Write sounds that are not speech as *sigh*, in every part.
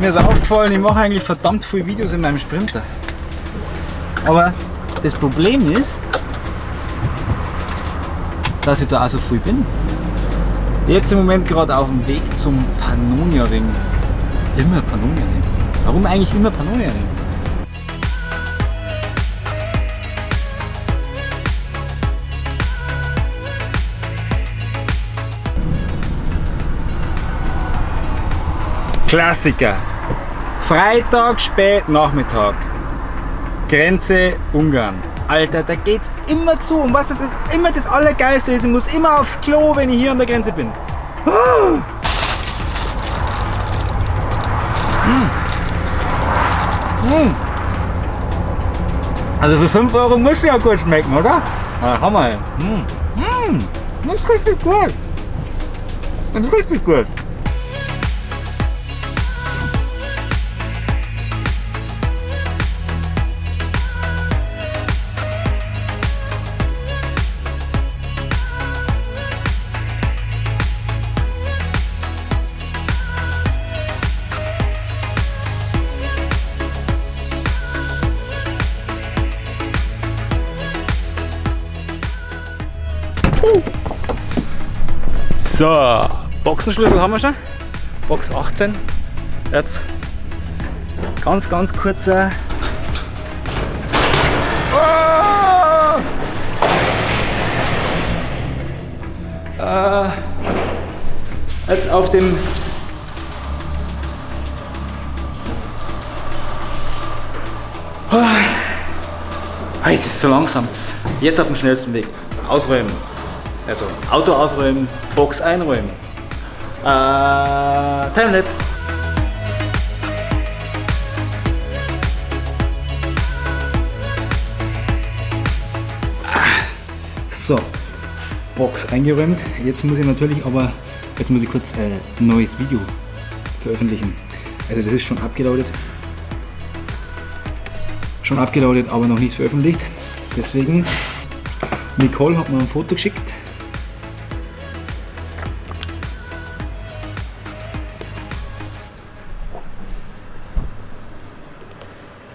Mir ist aufgefallen, ich mache eigentlich verdammt viele Videos in meinem Sprinter. Aber das Problem ist, dass ich da auch so viel bin. Jetzt im Moment gerade auf dem Weg zum Pannonia Ring. Immer Pannonia Ring. Warum eigentlich immer Pannonia Ring? Klassiker. Freitag spät Nachmittag. Grenze Ungarn. Alter, da geht's immer zu. Und was das ist, immer das Allergeilste ist, ich muss immer aufs Klo, wenn ich hier an der Grenze bin. Hm. Hm. Also für 5 Euro muss ja gut schmecken, oder? Ja, Hammer. Hm. Hm. Das ist richtig gut. Das ist richtig gut. So, Boxenschlüssel haben wir schon. Box 18. Jetzt ganz, ganz kurzer. Oh! Äh, jetzt auf dem Ah, es ist zu langsam. Jetzt auf dem schnellsten Weg. Ausräumen. Also Auto ausräumen, Box einräumen. Äh, Timelapse. So, Box eingeräumt. Jetzt muss ich natürlich aber, jetzt muss ich kurz äh, ein neues Video veröffentlichen. Also das ist schon abgelautet. Schon abgelautet, aber noch nicht veröffentlicht. Deswegen, Nicole hat mir ein Foto geschickt.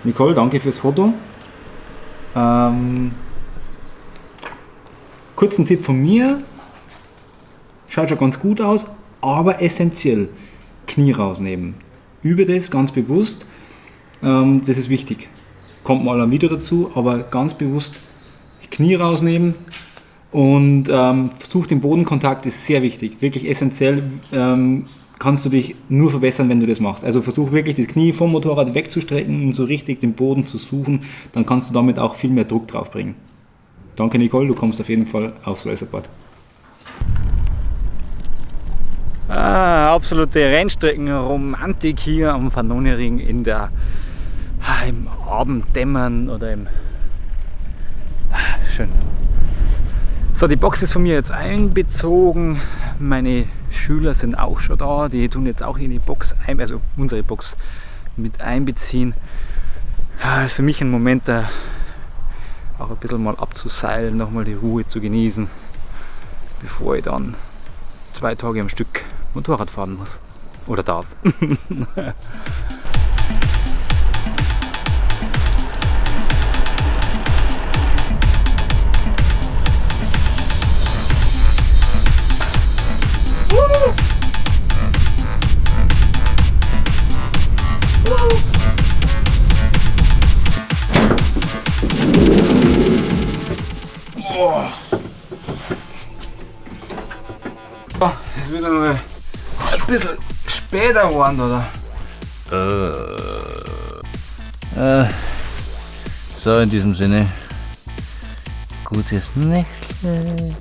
Nicole, danke fürs Foto. Ähm, kurzen Tipp von mir. Schaut schon ganz gut aus, aber essentiell. Knie rausnehmen. Übe das ganz bewusst. Ähm, das ist wichtig. Kommt mal ein Video dazu, aber ganz bewusst Knie rausnehmen und ähm, versuch den Bodenkontakt, ist sehr wichtig, wirklich essentiell. Ähm, kannst du dich nur verbessern, wenn du das machst. Also versuch wirklich das Knie vom Motorrad wegzustrecken und so richtig den Boden zu suchen, dann kannst du damit auch viel mehr Druck drauf bringen. Danke Nicole, du kommst auf jeden Fall aufs Racerboard. Ah, absolute Rennstreckenromantik hier am Pannonia-Ring in der, ah, im Abenddämmern oder im... Ah, schön. So, die Box ist von mir jetzt einbezogen. Meine Schüler sind auch schon da. Die tun jetzt auch in die Box, ein, also unsere Box mit einbeziehen. Ja, für mich ein Moment, da auch ein bisschen mal abzuseilen, nochmal die Ruhe zu genießen, bevor ich dann zwei Tage am Stück Motorrad fahren muss. Oder darf. *laughs* später geworden, oder? Äh, so, in diesem Sinne, gutes Nächtle.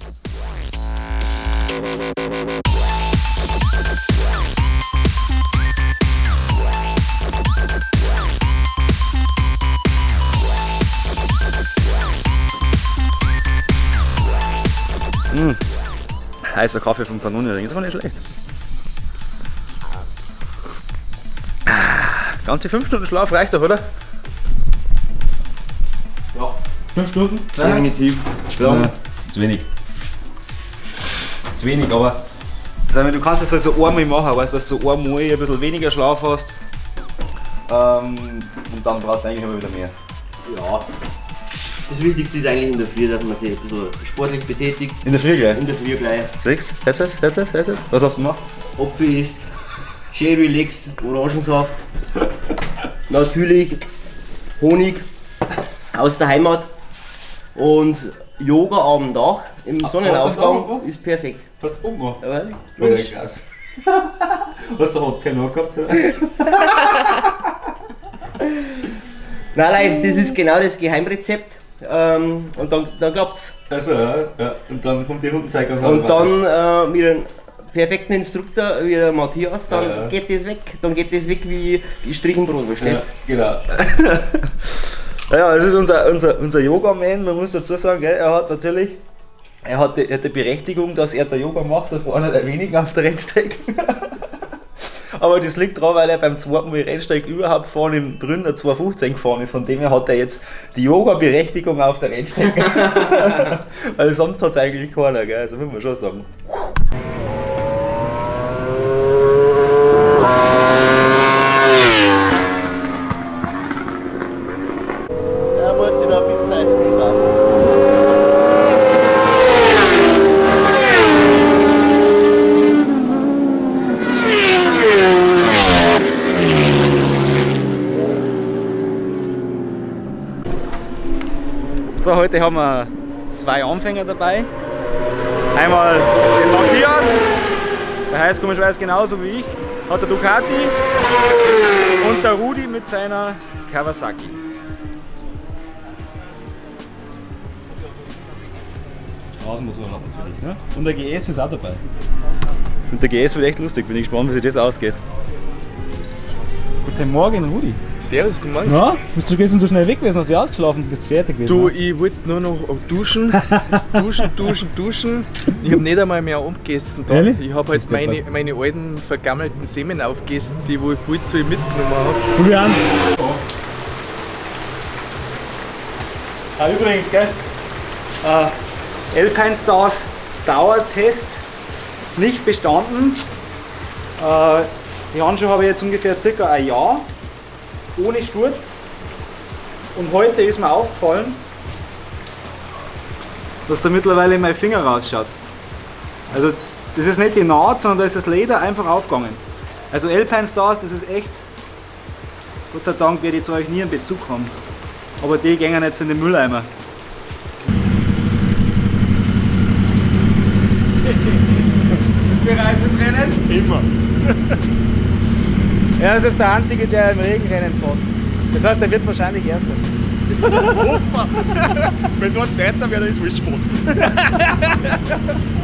Mmh. Heißer Kaffee vom Kanonenring, ist aber nicht schlecht. Ganze 5 Stunden Schlaf reicht doch, oder? Ja. 5 Stunden? Definitiv. Ja. Ja. Zu wenig. Zu wenig, aber sag mal, du kannst das halt so einmal machen, weißt du, dass du einmal ein bisschen weniger Schlaf hast Ähm, und dann brauchst du eigentlich immer wieder mehr. Ja. Das Wichtigste ist eigentlich in der Früh, dass man sich ein bisschen sportlich betätigt. In der Früh gleich. In der Früh gleich. Du? Hörst du es? Hörst du es? Hörst du es? Was hast du gemacht? Apfel isst, schön relaxed, Orangensaft. Natürlich Honig aus der Heimat. Und Yoga am Dach im du Sonnenaufgang auch ist perfekt. Hast du umgemacht? Aber Logisch. krass. Hast du Hot Piano gehabt? *laughs* Nein, nein, das ist genau das Geheimrezept. Ähm, und dann, dann klappt's. Also, ja, ja. Und dann kommt die Rundenzeit ganz Und dann äh, mit einem perfekten Instruktor wie der Matthias, dann Ja, ja. geht das weg. Dann geht das weg wie Strichenbrot, Ja, verstehst genau. *laughs* Ja, das ist unser, unser, unser Yoga-Man. Man muss dazu sagen, gell, er hat natürlich er hat, die, er hat die Berechtigung, dass er der Yoga macht. Das war einer der wenigen auf der Rennstrecke. *laughs* Aber das liegt daran, weil er beim zweiten Mal Rennstrecke überhaupt vorne im Brünner 215 gefahren ist. Von dem her hat er jetzt die Yoga-Berechtigung auf der Rennstrecke. *laughs* weil sonst hat es eigentlich keiner, gell? Also muss man schon sagen. Er muss sich noch ein bisschen Zeit spielen lassen. Heute haben wir zwei Anfänger dabei. Einmal den Matthias, der heißt komischerweise genauso wie ich, hat der Ducati und der Rudi mit seiner Kawasaki. Straßenmotorrad natürlich, ne? Und der GS ist auch dabei. Und der GS wird echt lustig, bin ich gespannt, wie sich das ausgeht. Guten Morgen, Rudi. Servus, guten Morgen. Na, bist du gestern so schnell weg gewesen, hast du ausgeschlafen, bist fertig gewesen? Du, ich wollte nur noch duschen, *laughs* duschen, duschen, duschen. Ich habe nicht einmal mehr abgegessen. Da. Ehrlich? Ich habe halt meine, meine alten vergammelten Semen aufgegessen, die wo ich viel zu viel mitgenommen habe. Probier an. Ah, übrigens, gell? Äh, Alpine Stars Dauertest nicht bestanden. Äh, die Handschuhe habe ich jetzt ungefähr circa ein Jahr ohne Sturz. Und heute ist mir aufgefallen, dass da mittlerweile mein Finger rausschaut. Also das ist nicht die Naht, sondern da ist das Leder einfach aufgegangen. Also Alpine Stars, das ist echt, Gott sei Dank werde ich zu euch nie einen Bezug haben. Aber die gehen jetzt in den Mülleimer. *laughs* Bereit fürs Rennen? Immer. *laughs* er ist jetzt der Einzige, der im Regenrennen fährt. Das heißt, er wird wahrscheinlich Erster. *laughs* Wenn dort Zweiter wäre, dann ist wurscht *laughs*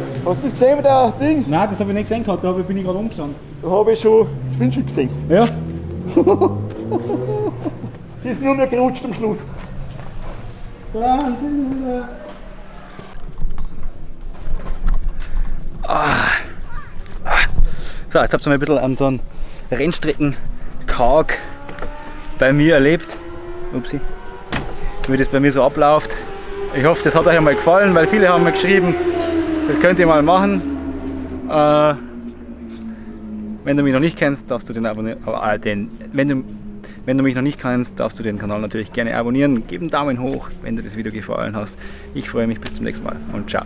Hast du das gesehen mit der Ding? Nein, das habe ich nicht gesehen gehabt, da bin ich gerade umgestanden. Da habe ich schon das Windschild gesehen. Ja. *laughs* Die ist nur mehr gerutscht am Schluss. Wahnsinn, Alter. So, jetzt habt ihr mal ein bisschen an so einem Rennstrecken-Tag bei mir erlebt. Upsi. Wie das bei mir so abläuft. Ich hoffe, das hat euch einmal gefallen, weil viele haben mir geschrieben, das könnt ihr mal machen. Äh, Wenn du mich noch nicht kennst, darfst du den abonnieren. Äh, den, wenn, du, wenn du mich noch nicht kennst, darfst du den Kanal natürlich gerne abonnieren. Gib einen Daumen hoch, wenn dir das Video gefallen hat. Ich freue mich bis zum nächsten Mal und ciao.